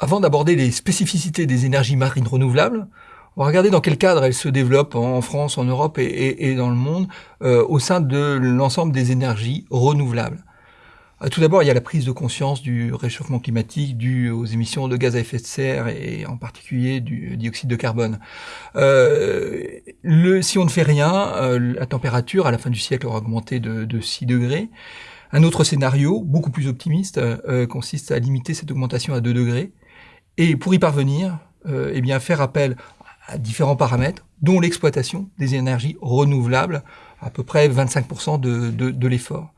Avant d'aborder les spécificités des énergies marines renouvelables, on va regarder dans quel cadre elles se développent en France, en Europe et, dans le monde euh, au sein de l'ensemble des énergies renouvelables. Euh, tout d'abord, il y a la prise de conscience du réchauffement climatique dû aux émissions de gaz à effet de serre et en particulier du dioxyde de carbone. Euh, si on ne fait rien, la température à la fin du siècle aura augmenté de 6 degrés. Un autre scénario, beaucoup plus optimiste, consiste à limiter cette augmentation à 2 degrés et pour y parvenir, euh, eh bien faire appel à différents paramètres, dont l'exploitation des énergies renouvelables, à peu près 25% de, de, l'effort.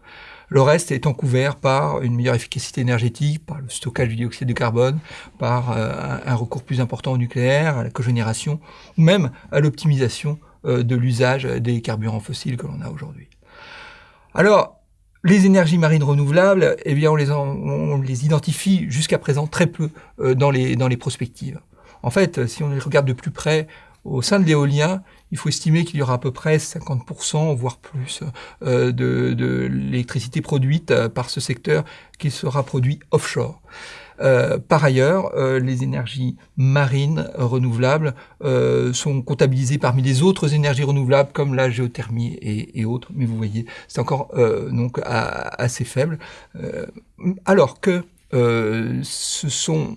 Le reste étant couvert par une meilleure efficacité énergétique, par le stockage du dioxyde de carbone, par euh, un recours plus important au nucléaire, à la cogénération, ou même à l'optimisation euh, de l'usage des carburants fossiles que l'on a aujourd'hui. Alors, les énergies marines renouvelables, eh bien, on les, on les identifie jusqu'à présent très peu euh, dans, les, dans les prospectives. En fait, si on les regarde de plus près, au sein de l'éolien, il faut estimer qu'il y aura à peu près 50%, voire plus, euh, de, l'électricité produite euh, par ce secteur qui sera produit offshore. Euh, par ailleurs, les énergies marines renouvelables sont comptabilisées parmi les autres énergies renouvelables comme la géothermie et, autres. Mais vous voyez, c'est encore donc assez faible. alors que ce sont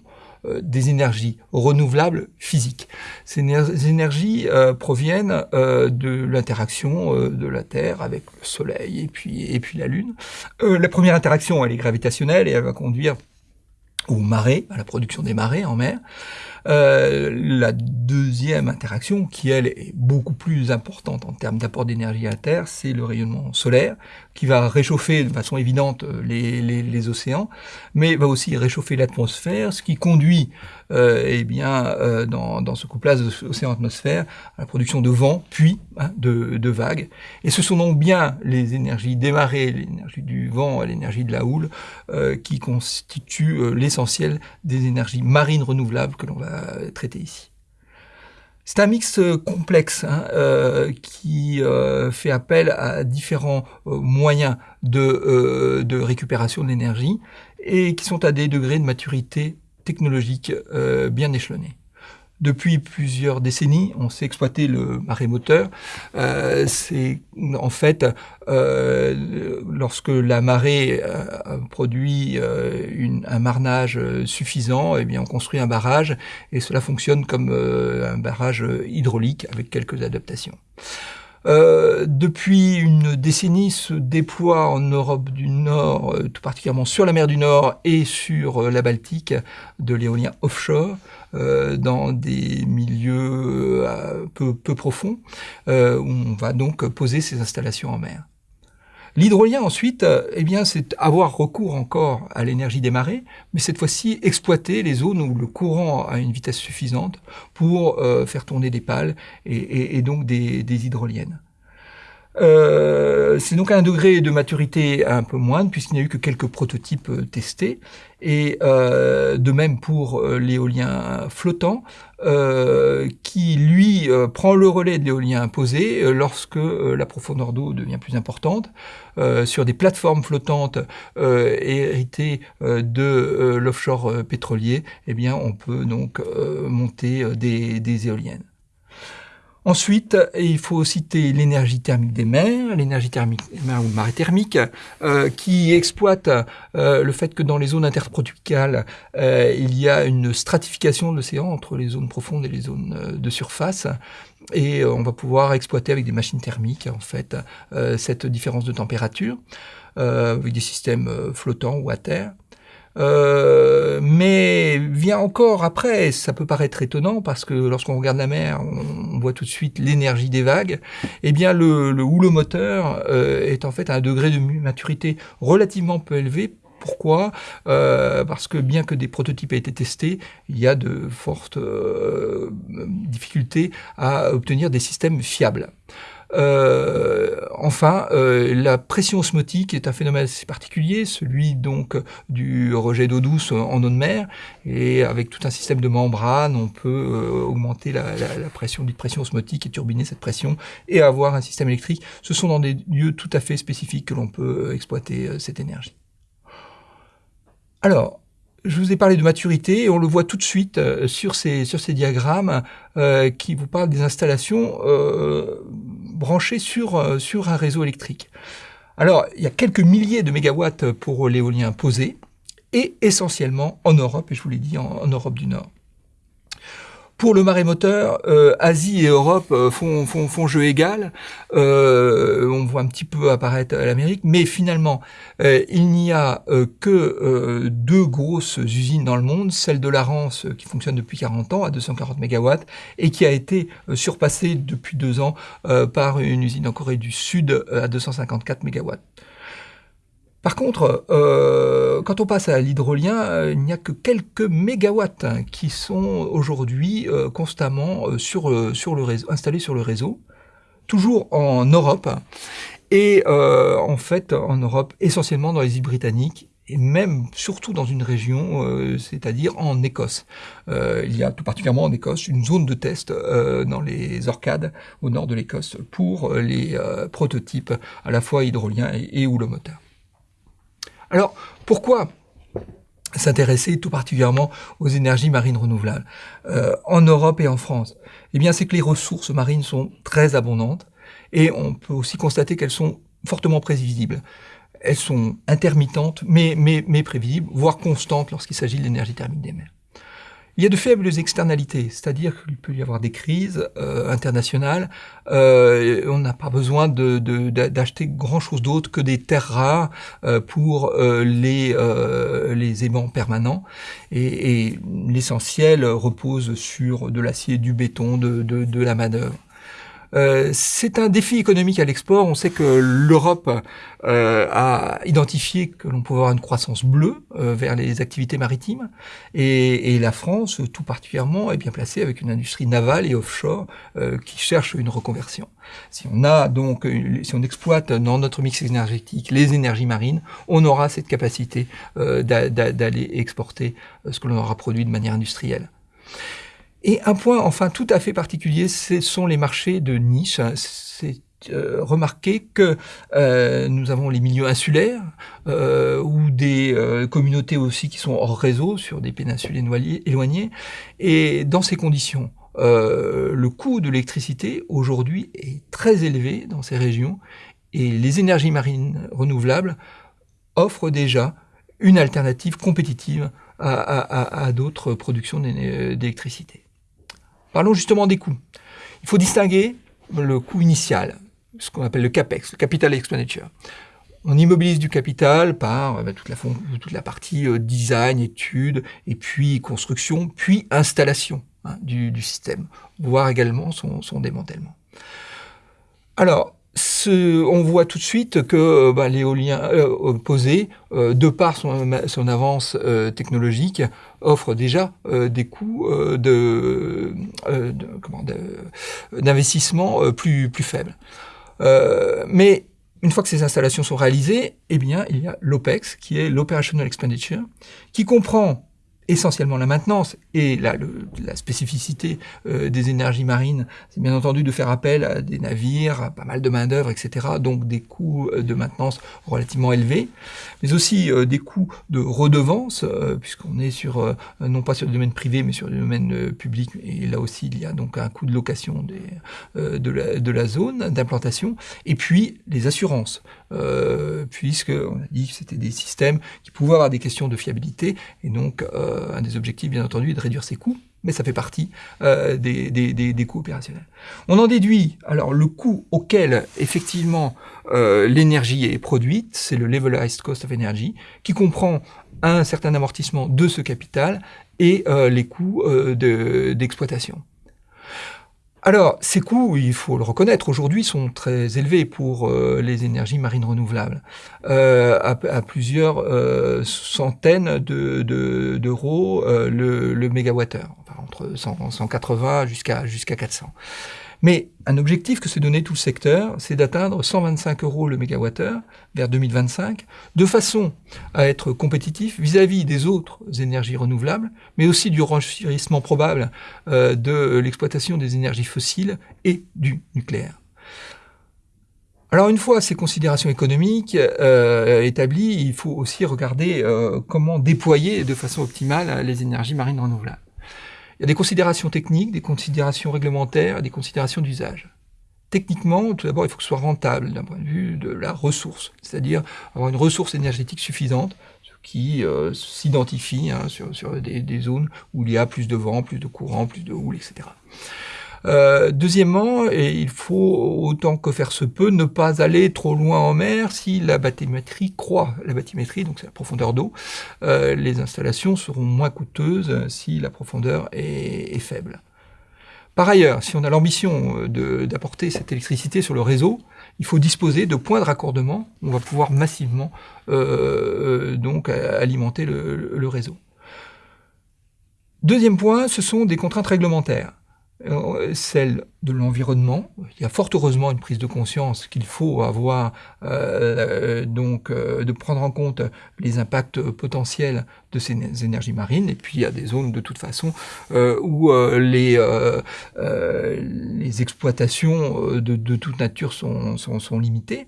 des énergies renouvelables physiques. Ces énergies proviennent de l'interaction de la Terre avec le Soleil et puis, et puis la Lune. la première interaction, elle est gravitationnelle et elle va conduire ou marée, à la production des marées en mer. Euh, la deuxième interaction, qui elle est beaucoup plus importante en termes d'apport d'énergie à la Terre, c'est le rayonnement solaire, qui va réchauffer de façon évidente les, les, les océans, mais va aussi réchauffer l'atmosphère, ce qui conduit euh, eh bien, euh, dans, dans, ce couplage océan-atmosphère à la production de vent, puis hein, de, de, vagues. Et ce sont donc bien les énergies des marées, l'énergie du vent l'énergie de la houle, euh, qui constituent euh, l'essentiel des énergies marines renouvelables que l'on va traiter ici. C'est un mix euh, complexe hein, euh, qui euh, fait appel à différents moyens de récupération de l'énergie et qui sont à des degrés de maturité technologique bien échelonnés. Depuis plusieurs décennies, on sait exploiter le marémoteur. Euh, c'est en fait euh, lorsque la marée euh, produit euh, une, un marnage suffisant, eh bien on construit un barrage et cela fonctionne comme un barrage hydraulique avec quelques adaptations. Euh, depuis une décennie se déploie en Europe du Nord, tout particulièrement sur la mer du Nord et sur la Baltique, de l'éolien offshore. Euh, dans des milieux euh, peu, profonds, euh, où on va donc poser ces installations en mer. L'hydrolien ensuite, eh bien, c'est avoir recours encore à l'énergie des marées, mais cette fois-ci exploiter les zones où le courant a une vitesse suffisante pour faire tourner des pales et, et, donc des, des hydroliennes. Euh, c'est donc un degré de maturité un peu moindre puisqu'il n'y a eu que quelques prototypes euh, testés. Et euh, de même pour l'éolien flottant, qui lui prend le relais de l'éolien imposé lorsque la profondeur d'eau devient plus importante. sur des plateformes flottantes héritées de l'offshore pétrolier, eh bien on peut donc monter des éoliennes. Ensuite, il faut citer l'énergie thermique des mers, l'énergie thermique des mers ou marée thermique, euh, qui exploite euh, le fait que dans les zones intertropicales, euh, il y a une stratification de l'océan entre les zones profondes et les zones de surface. Et on va pouvoir exploiter avec des machines thermiques, en fait, cette différence de température, avec des systèmes flottants ou à terre. Euh, mais vient encore après, ça peut paraître étonnant parce que lorsqu'on regarde la mer, on, voit tout de suite l'énergie des vagues. Eh bien, le, le houlomoteur euh, est en fait à un degré de maturité relativement peu élevé pourquoi? Euh, Parce que bien que des prototypes aient été testés, il y a de fortes euh, difficultés à obtenir des systèmes fiables. Euh, enfin, euh, la pression osmotique est un phénomène assez particulier, celui donc du rejet d'eau douce en eau de mer, et avec tout un système de membrane, on peut euh, augmenter la, la, la, pression dite pression osmotique et turbiner cette pression et avoir un système électrique. Ce sont dans des lieux tout à fait spécifiques que l'on peut exploiter cette énergie. Alors, je vous ai parlé de maturité et on le voit tout de suite euh, sur ces, sur ces diagrammes euh, qui vous parlent des installations euh, branchées sur, sur un réseau électrique. Alors, il y a quelques milliers de mégawatts pour l'éolien posé et essentiellement en Europe, et je vous l'ai dit, en Europe du Nord. Pour le marémoteur, euh, Asie et Europe euh, font, jeu égal. Euh, on voit un petit peu apparaître l'Amérique, mais finalement, il n'y a que deux grosses usines dans le monde, celle de l'Arance qui fonctionne depuis 40 ans à 240 MW et qui a été surpassée depuis deux ans par une usine en Corée du Sud à 254 MW. Par contre, euh, quand on passe à l'hydrolien, euh, il n'y a que quelques mégawatts hein, qui sont aujourd'hui euh, constamment sur, le réseau, installés sur le réseau, toujours en Europe, et en fait en Europe essentiellement dans les îles britanniques et même surtout dans une région, c'est-à-dire en Écosse. il y a tout particulièrement en Écosse une zone de test dans les Orcades au nord de l'Écosse pour les prototypes à la fois hydroliens et, et moteur. Alors, pourquoi s'intéresser tout particulièrement aux énergies marines renouvelables euh, en Europe et en France? Eh bien, c'est que les ressources marines sont très abondantes et on peut aussi constater qu'elles sont fortement prévisibles. Elles sont intermittentes, mais, mais, mais prévisibles, voire constantes lorsqu'il s'agit de l'énergie thermique des mers. Il y a de faibles externalités, c'est-à-dire qu'il peut y avoir des crises euh, internationales. Euh, on n'a pas besoin d'acheter de, grand-chose d'autre que des terres rares euh, pour les, les aimants permanents. Et, l'essentiel repose sur de l'acier, du béton, de, de la manœuvre. Euh, c'est un défi économique à l'export. On sait que l'Europe euh, a identifié que l'on pouvait avoir une croissance bleue euh, vers les activités maritimes, et, et, la France, tout particulièrement, est bien placée avec une industrie navale et offshore qui cherche une reconversion. Si on a donc, si on exploite dans notre mix énergétique les énergies marines, on aura cette capacité d'aller exporter ce que l'on aura produit de manière industrielle. Et un point enfin tout à fait particulier, ce sont les marchés de niche. C'est euh, que euh, nous avons les milieux insulaires euh, ou des euh, communautés aussi qui sont hors réseau sur des péninsules éloignées. Et dans ces conditions, euh, le coût de l'électricité aujourd'hui est très élevé dans ces régions et les énergies marines renouvelables offrent déjà une alternative compétitive à, à, à d'autres productions d'électricité. Parlons justement des coûts. Il faut distinguer le coût initial, ce qu'on appelle le CAPEX, le Capital Expenditure. On immobilise du capital par euh, toute, la, partie euh, design, étude, et puis construction, puis installation hein, du, du, système, voire également son, son démantèlement. Alors, on voit tout de suite que bah, l'éolien euh, posé, euh, de par son, avance euh, technologique, offre déjà des coûts d'investissement plus, plus faibles. mais une fois que ces installations sont réalisées, eh bien, il y a l'OPEX, qui est l'Operational Expenditure, qui comprend essentiellement la maintenance et la, spécificité euh, des énergies marines, c'est bien entendu de faire appel à des navires, à pas mal de main d'œuvre, etc. Donc des coûts euh, de maintenance relativement élevés, mais aussi euh, des coûts de redevance, puisqu'on est sur non pas sur le domaine privé, mais sur le domaine public. Et là aussi, il y a donc un coût de location de, la, zone d'implantation, et puis les assurances. Puisque on a dit que c'était des systèmes qui pouvaient avoir des questions de fiabilité, et donc un des objectifs, bien entendu, est de réduire ses coûts, mais ça fait partie euh, des, coûts opérationnels. On en déduit alors le coût auquel effectivement euh, l'énergie est produite, c'est le levelized cost of energy, qui comprend un certain amortissement de ce capital et euh, les coûts d'exploitation. Alors, ces coûts, il faut le reconnaître, aujourd'hui sont très élevés pour euh, les énergies marines renouvelables, euh, à, à, plusieurs euh, centaines d'euros de, le, le mégawattheure, entre 100, 180 jusqu'à jusqu'à 400. Mais un objectif que s'est donné tout le secteur, c'est d'atteindre 125 euros le mégawattheure vers 2025, de façon à être compétitif vis-à-vis des autres énergies renouvelables, mais aussi du renchérissement probable euh, de l'exploitation des énergies fossiles et du nucléaire. Alors une fois ces considérations économiques euh, établies, il faut aussi regarder euh, comment déployer de façon optimale les énergies marines renouvelables. Il y a des considérations techniques, des considérations réglementaires, des considérations d'usage. Techniquement, tout d'abord, il faut que ce soit rentable d'un point de vue de la ressource, c'est-à-dire avoir une ressource énergétique suffisante, qui euh, s'identifie hein, sur, sur des, des, zones où il y a plus de vent, plus de courant, plus de houle, etc. Euh, deuxièmement, et il faut autant que faire se peut ne pas aller trop loin en mer si la bathymétrie croît. La bathymétrie, donc c'est la profondeur d'eau. Euh, les installations seront moins coûteuses si la profondeur est, est faible. Par ailleurs, si on a l'ambition euh, d'apporter cette électricité sur le réseau, il faut disposer de points de raccordement on va pouvoir massivement euh, euh donc alimenter le, le réseau. Deuxième point, ce sont des contraintes réglementaires. Euh, celle de l'environnement. Il y a fort heureusement une prise de conscience qu'il faut avoir, euh, donc euh, de prendre en compte les impacts potentiels de ces énergies marines. Et puis il y a des zones de toute façon euh, où euh, les, exploitations de, toute nature sont, limitées.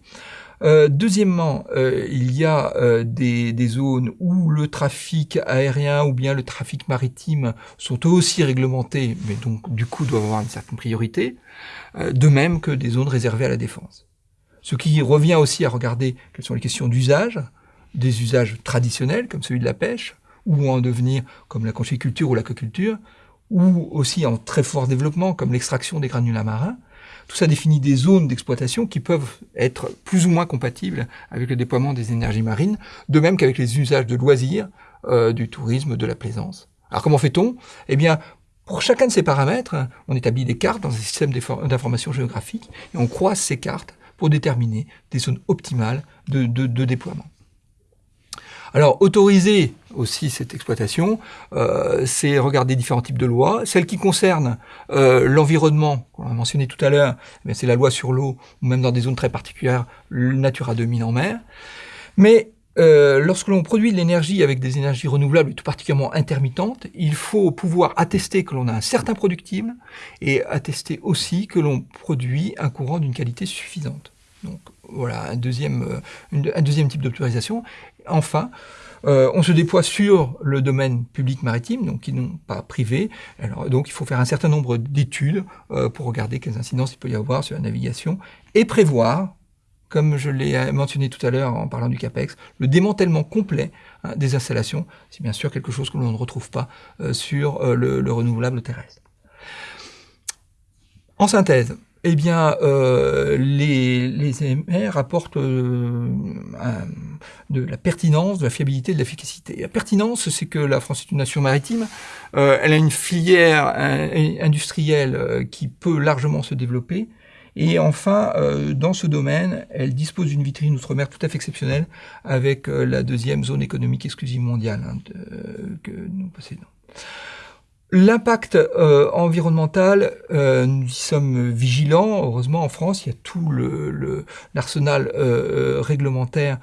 Euh, deuxièmement, euh, il y a euh, des, des, zones où le trafic aérien ou bien le trafic maritime sont aussi réglementés, mais donc du coup doivent avoir une certaine priorité, de même que des zones réservées à la défense. Ce qui revient aussi à regarder quelles sont les questions d'usage, des usages traditionnels comme celui de la pêche, ou en devenir comme la conchiculture ou l'aquaculture, ou aussi en très fort développement comme l'extraction des granulats marins, tout ça définit des zones d'exploitation qui peuvent être plus ou moins compatibles avec le déploiement des énergies marines, de même qu'avec les usages de loisirs, euh, du tourisme, de la plaisance. Alors comment fait-on? Eh bien, pour chacun de ces paramètres, on établit des cartes dans un système d'information géographique et on croise ces cartes pour déterminer des zones optimales de, déploiement. Alors, autoriser aussi cette exploitation, euh, c'est regarder différents types de lois. Celle qui concerne euh, l'environnement, qu'on a mentionné tout à l'heure, eh c'est la loi sur l'eau, ou même dans des zones très particulières, le Natura 2000 en mer. Mais euh, lorsque l'on produit de l'énergie avec des énergies renouvelables, tout particulièrement intermittentes, il faut pouvoir attester que l'on a un certain productible et attester aussi que l'on produit un courant d'une qualité suffisante. Donc voilà un deuxième, un deuxième type d'autorisation enfin, euh, on se déploie sur le domaine public maritime, donc qui n'ont pas privé. Donc, il faut faire un certain nombre d'études euh, pour regarder quelles incidences il peut y avoir sur la navigation et prévoir, comme je l'ai mentionné tout à l'heure en parlant du CAPEX, le démantèlement complet hein, des installations. C'est bien sûr quelque chose que l'on ne retrouve pas euh, sur le, le renouvelable terrestre. En synthèse, eh bien, euh, les, les apportent euh, de la pertinence, de la fiabilité, de l'efficacité. La pertinence, c'est que la France est une nation maritime. Euh, elle a une filière industrielle euh, qui peut largement se développer. Et enfin, euh, dans ce domaine, elle dispose d'une vitrine outre-mer tout à fait exceptionnelle avec la deuxième zone économique exclusive mondiale hein, de, que nous possédons. L'impact euh, environnemental, euh, nous y sommes vigilants. Heureusement, en France, il y a tout l'arsenal le, euh, réglementaire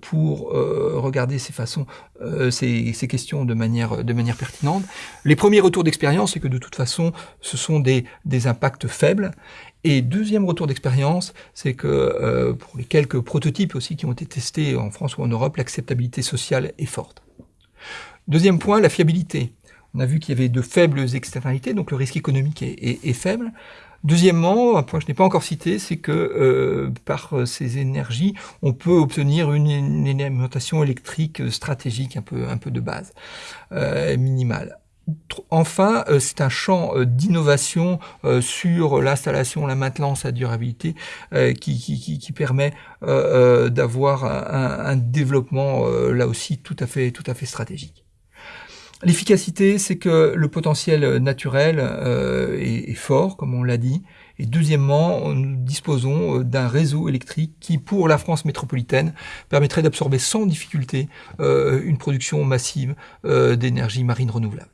pour regarder ces façons, ces, ces, questions de manière, pertinente. Les premiers retours d'expérience, c'est que de toute façon, ce sont des, impacts faibles. Et deuxième retour d'expérience, c'est que pour les quelques prototypes aussi qui ont été testés en France ou en Europe, l'acceptabilité sociale est forte. Deuxième point, la fiabilité. On a vu qu'il y avait de faibles externalités, donc le risque économique est faible. Deuxièmement, un point que je n'ai pas encore cité, c'est que euh, par ces énergies, on peut obtenir une, une alimentation électrique stratégique un peu, un peu de base, euh, minimale. Enfin, euh, c'est un champ euh, d'innovation euh, sur l'installation, la maintenance, la durabilité qui, qui, qui, permet d'avoir un, un, développement là aussi tout à fait, tout à fait stratégique. L'efficacité, c'est que le potentiel naturel euh, est, fort, comme on l'a dit. Et deuxièmement, nous disposons euh, d'un réseau électrique qui, pour la France métropolitaine, permettrait d'absorber sans difficulté euh, une production massive euh, d'énergie marine renouvelable.